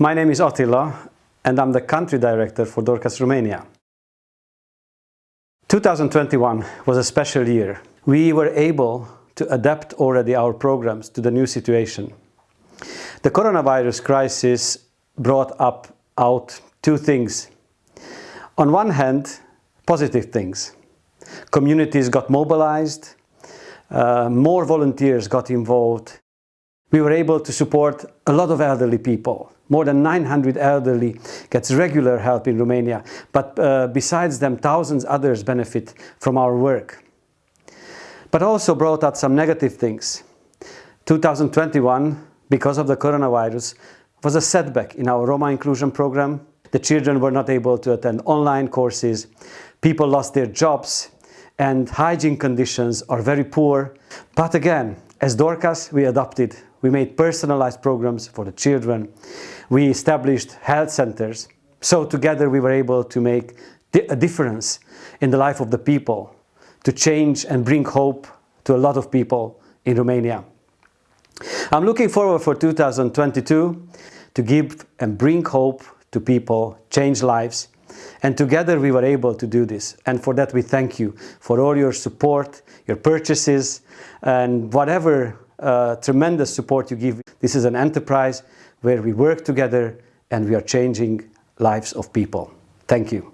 My name is Attila and I'm the country director for Dorcas Romania. 2021 was a special year. We were able to adapt already our programs to the new situation. The coronavirus crisis brought up out two things. On one hand, positive things. Communities got mobilized, uh, more volunteers got involved. We were able to support a lot of elderly people. More than 900 elderly gets regular help in Romania, but uh, besides them, thousands others benefit from our work. But also brought out some negative things. 2021, because of the coronavirus, was a setback in our Roma inclusion program. The children were not able to attend online courses, people lost their jobs, and hygiene conditions are very poor. But again, as Dorcas, we adopted, we made personalized programs for the children. We established health centers. So together we were able to make a difference in the life of the people, to change and bring hope to a lot of people in Romania. I'm looking forward for 2022 to give and bring hope to people, change lives, and together we were able to do this. And for that we thank you for all your support, your purchases, and whatever uh, tremendous support you give. This is an enterprise where we work together and we are changing lives of people. Thank you.